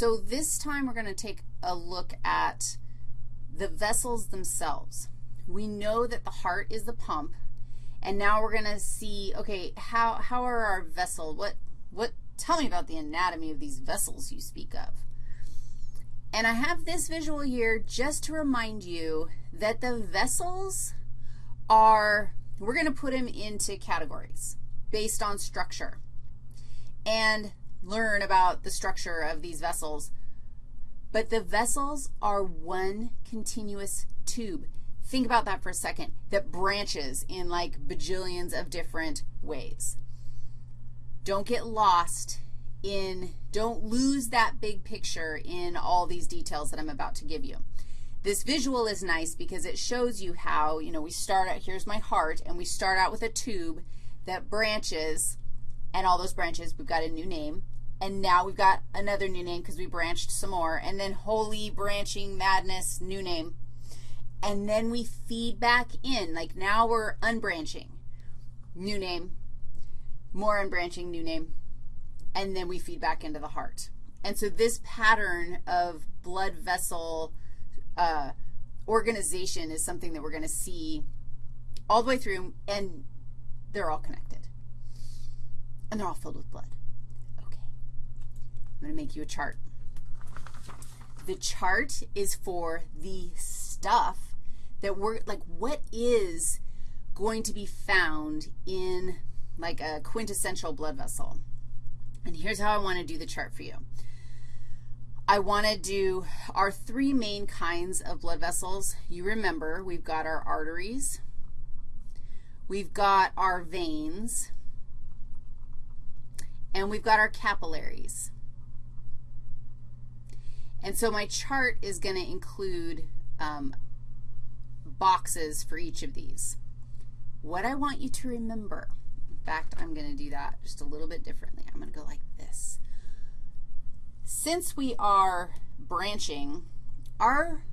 So this time we're going to take a look at the vessels themselves. We know that the heart is the pump, and now we're going to see, okay, how, how are our vessel, what, what, tell me about the anatomy of these vessels you speak of. And I have this visual here just to remind you that the vessels are, we're going to put them into categories based on structure and learn about the structure of these vessels. But the vessels are one continuous tube. Think about that for a second, that branches in like bajillions of different ways. Don't get lost in, don't lose that big picture in all these details that I'm about to give you. This visual is nice because it shows you how, you know, we start out, here's my heart, and we start out with a tube that branches, and all those branches, we've got a new name. And now we've got another new name because we branched some more. And then holy branching madness, new name. And then we feed back in. Like now we're unbranching, new name, more unbranching, new name. And then we feed back into the heart. And so this pattern of blood vessel uh, organization is something that we're going to see all the way through, and they're all connected. And they're all filled with blood. I'm going to make you a chart. The chart is for the stuff that we're, like what is going to be found in like a quintessential blood vessel. And here's how I want to do the chart for you. I want to do our three main kinds of blood vessels. You remember we've got our arteries, we've got our veins, and we've got our capillaries. And so my chart is going to include um, boxes for each of these. What I want you to remember, in fact, I'm going to do that just a little bit differently. I'm going to go like this. Since we are branching, our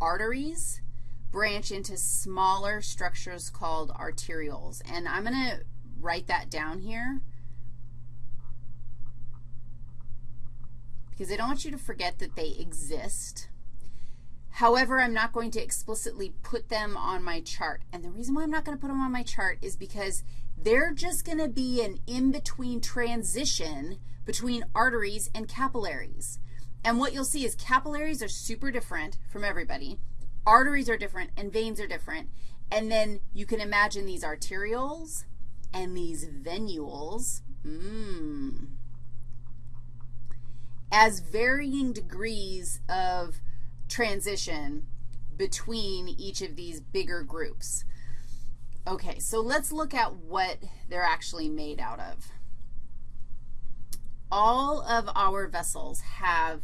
arteries branch into smaller structures called arterioles. And I'm going to write that down here because I don't want you to forget that they exist. However, I'm not going to explicitly put them on my chart. And the reason why I'm not going to put them on my chart is because they're just going to be an in-between transition between arteries and capillaries. And what you'll see is capillaries are super different from everybody. Arteries are different and veins are different. And then you can imagine these arterioles and these venules. Mmm as varying degrees of transition between each of these bigger groups. Okay, so let's look at what they're actually made out of. All of our vessels have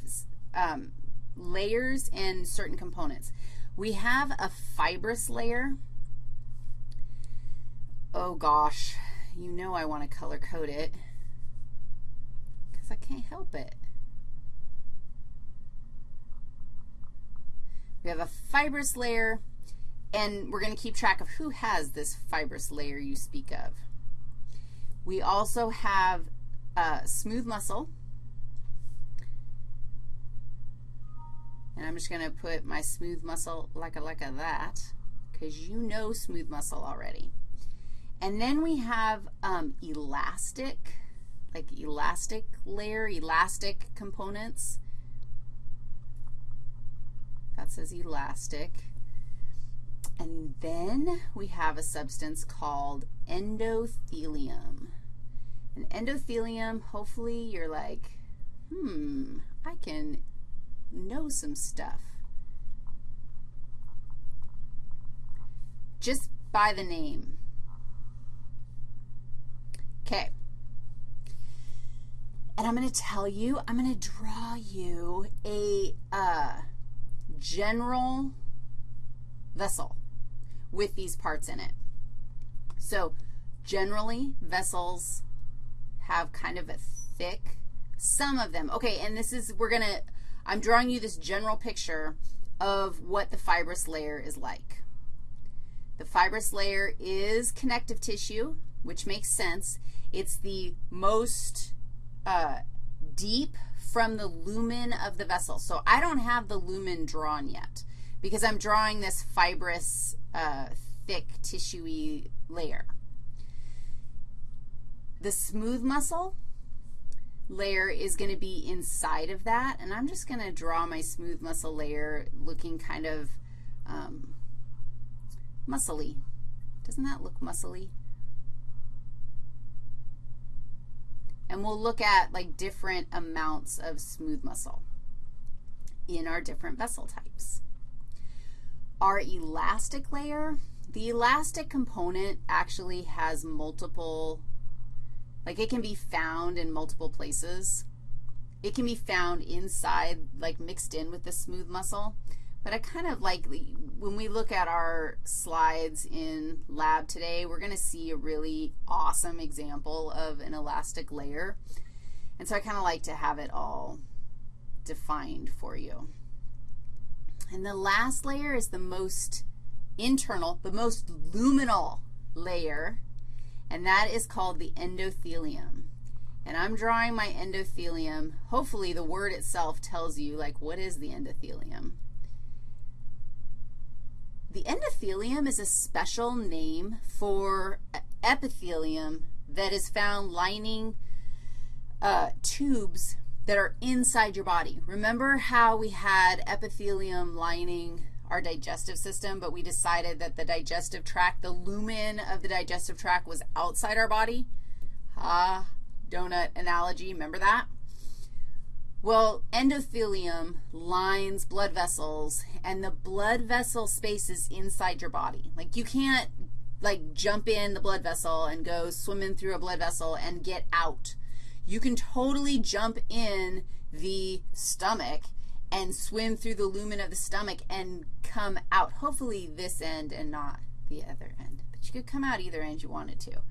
um, layers and certain components. We have a fibrous layer. Oh, gosh, you know I want to color code it because I can't help it. We have a fibrous layer, and we're going to keep track of who has this fibrous layer you speak of. We also have smooth muscle. And I'm just going to put my smooth muscle like a like a that because you know smooth muscle already. And then we have um, elastic, like elastic layer, elastic components. That says elastic. And then we have a substance called endothelium. And endothelium, hopefully you're like, hmm, I can know some stuff. Just by the name. Okay. And I'm going to tell you, I'm going to draw you a, uh, general vessel with these parts in it. So generally, vessels have kind of a thick, some of them. Okay, and this is, we're going to, I'm drawing you this general picture of what the fibrous layer is like. The fibrous layer is connective tissue, which makes sense. It's the most uh, deep from the lumen of the vessel. So I don't have the lumen drawn yet because I'm drawing this fibrous, uh, thick, tissuey layer. The smooth muscle layer is going to be inside of that, and I'm just going to draw my smooth muscle layer looking kind of um, muscly. Doesn't that look muscly? And we'll look at like different amounts of smooth muscle in our different vessel types. Our elastic layer, the elastic component actually has multiple, like it can be found in multiple places. It can be found inside, like mixed in with the smooth muscle. But I kind of like, when we look at our slides in lab today, we're going to see a really awesome example of an elastic layer. And so I kind of like to have it all defined for you. And the last layer is the most internal, the most luminal layer, and that is called the endothelium. And I'm drawing my endothelium. Hopefully the word itself tells you, like, what is the endothelium? The endothelium is a special name for epithelium that is found lining uh, tubes that are inside your body. Remember how we had epithelium lining our digestive system, but we decided that the digestive tract, the lumen of the digestive tract was outside our body? Ah, donut analogy, remember that? Well, endothelium lines blood vessels, and the blood vessel space is inside your body. Like you can't, like, jump in the blood vessel and go swimming through a blood vessel and get out. You can totally jump in the stomach and swim through the lumen of the stomach and come out, hopefully this end and not the other end. But you could come out either end you wanted to.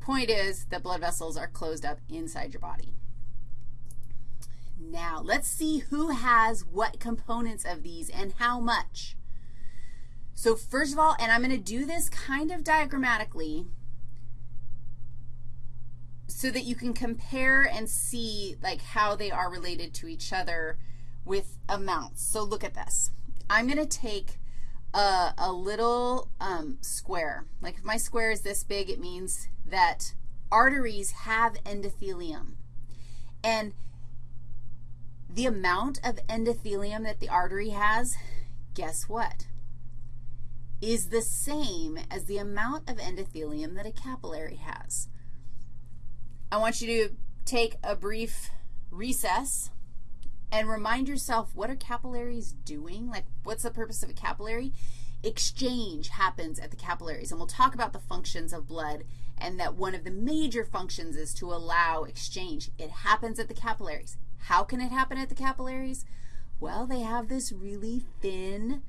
Point is the blood vessels are closed up inside your body. Now, let's see who has what components of these and how much. So first of all, and I'm going to do this kind of diagrammatically so that you can compare and see like how they are related to each other with amounts. So look at this. I'm going to take a, a little um, square. Like if my square is this big, it means that arteries have endothelium. And the amount of endothelium that the artery has, guess what, is the same as the amount of endothelium that a capillary has. I want you to take a brief recess and remind yourself what are capillaries doing? Like what's the purpose of a capillary? Exchange happens at the capillaries, and we'll talk about the functions of blood and that one of the major functions is to allow exchange. It happens at the capillaries. How can it happen at the capillaries? Well, they have this really thin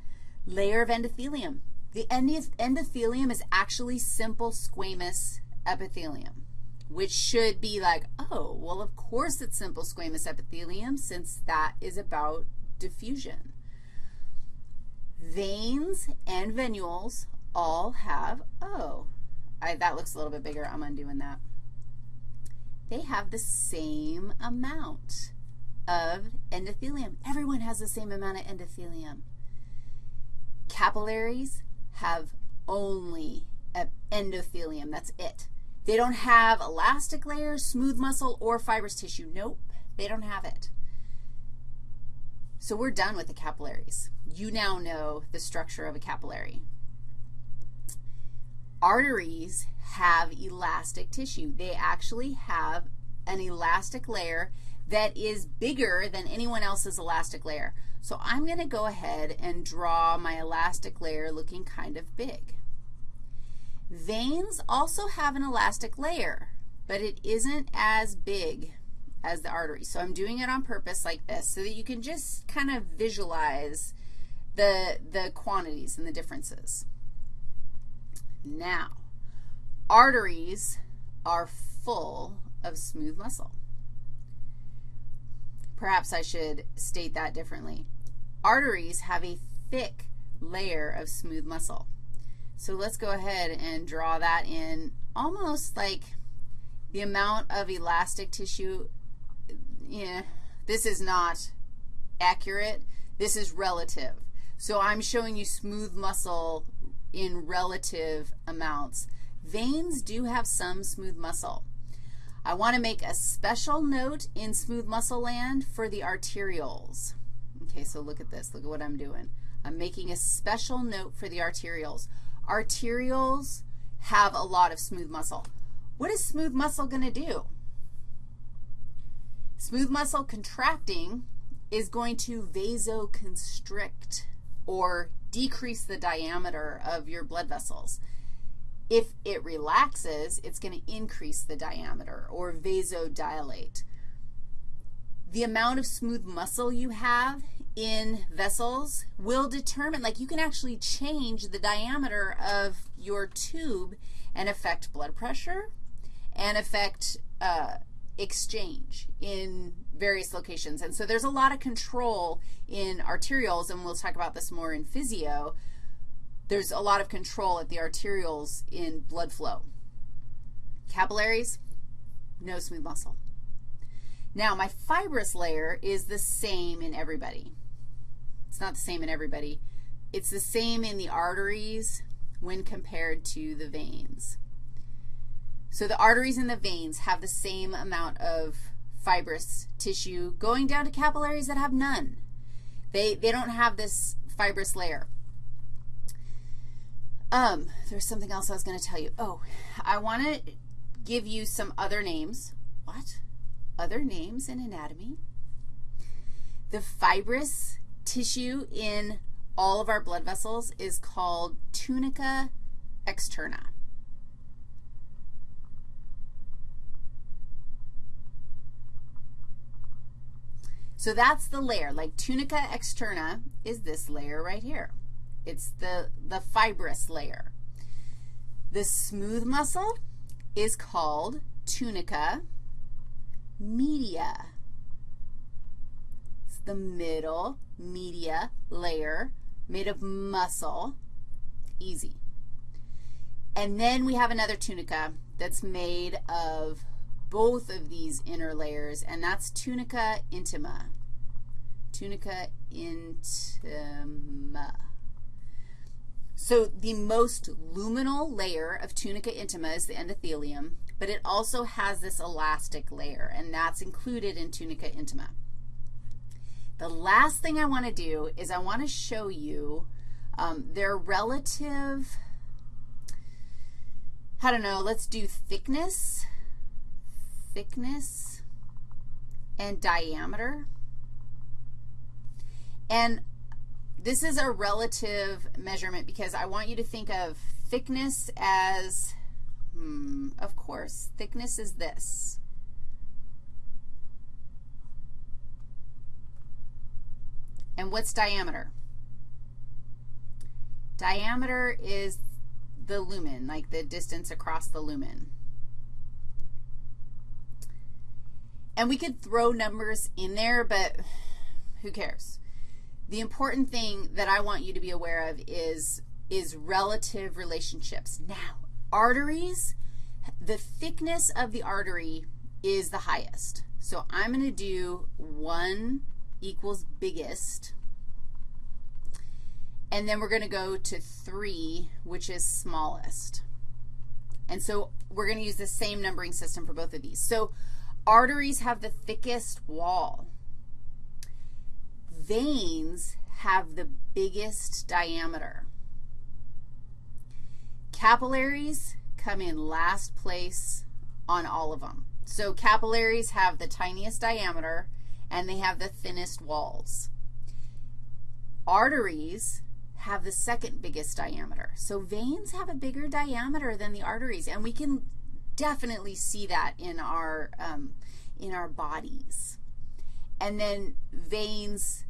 layer of endothelium. The endothelium is actually simple squamous epithelium, which should be like, oh, well, of course it's simple squamous epithelium since that is about diffusion. Veins and venules all have, oh, I, that looks a little bit bigger. I'm undoing that. They have the same amount of endothelium. Everyone has the same amount of endothelium. Capillaries have only endothelium. That's it. They don't have elastic layers, smooth muscle, or fibrous tissue. Nope, they don't have it. So we're done with the capillaries. You now know the structure of a capillary. Arteries have elastic tissue. They actually have an elastic layer that is bigger than anyone else's elastic layer. So I'm going to go ahead and draw my elastic layer looking kind of big. Veins also have an elastic layer, but it isn't as big as the artery. So I'm doing it on purpose like this so that you can just kind of visualize the, the quantities and the differences. Now, arteries are full of smooth muscle. Perhaps I should state that differently. Arteries have a thick layer of smooth muscle. So let's go ahead and draw that in almost like the amount of elastic tissue, yeah, this is not accurate. This is relative. So I'm showing you smooth muscle in relative amounts. Veins do have some smooth muscle. I want to make a special note in smooth muscle land for the arterioles. Okay, so look at this. Look at what I'm doing. I'm making a special note for the arterioles. Arterioles have a lot of smooth muscle. What is smooth muscle going to do? Smooth muscle contracting is going to vasoconstrict or decrease the diameter of your blood vessels. If it relaxes, it's going to increase the diameter or vasodilate. The amount of smooth muscle you have in vessels will determine, like you can actually change the diameter of your tube and affect blood pressure and affect uh, exchange in various locations. And so there's a lot of control in arterioles, and we'll talk about this more in physio. There's a lot of control at the arterioles in blood flow. Capillaries, no smooth muscle. Now, my fibrous layer is the same in everybody. It's not the same in everybody. It's the same in the arteries when compared to the veins. So the arteries and the veins have the same amount of fibrous tissue going down to capillaries that have none. They, they don't have this fibrous layer. Um, there's something else I was going to tell you. Oh, I want to give you some other names. What? Other names in anatomy? The fibrous tissue in all of our blood vessels is called tunica externa. So that's the layer. Like tunica externa is this layer right here. It's the, the fibrous layer. The smooth muscle is called tunica media. It's the middle media layer made of muscle. Easy. And then we have another tunica that's made of both of these inner layers, and that's tunica intima. Tunica intima. So the most luminal layer of tunica intima is the endothelium, but it also has this elastic layer, and that's included in tunica intima. The last thing I want to do is I want to show you um, their relative, I don't know, let's do thickness thickness and diameter. And this is a relative measurement because I want you to think of thickness as, hmm, of course, thickness is this. And what's diameter? Diameter is the lumen, like the distance across the lumen. And we could throw numbers in there, but who cares? The important thing that I want you to be aware of is, is relative relationships. Now, arteries, the thickness of the artery is the highest. So I'm going to do 1 equals biggest, and then we're going to go to 3, which is smallest. And so we're going to use the same numbering system for both of these. So Arteries have the thickest wall. Veins have the biggest diameter. Capillaries come in last place on all of them. So capillaries have the tiniest diameter, and they have the thinnest walls. Arteries have the second biggest diameter. So veins have a bigger diameter than the arteries, and we can definitely see that in our, um, in our bodies. And then veins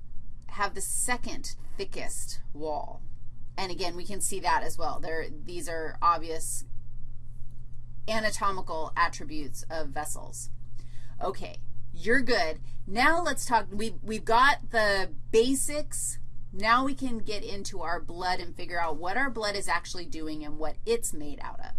have the second thickest wall. And again, we can see that as well. There, these are obvious anatomical attributes of vessels. Okay, you're good. Now let's talk, we, we've got the basics. Now we can get into our blood and figure out what our blood is actually doing and what it's made out of.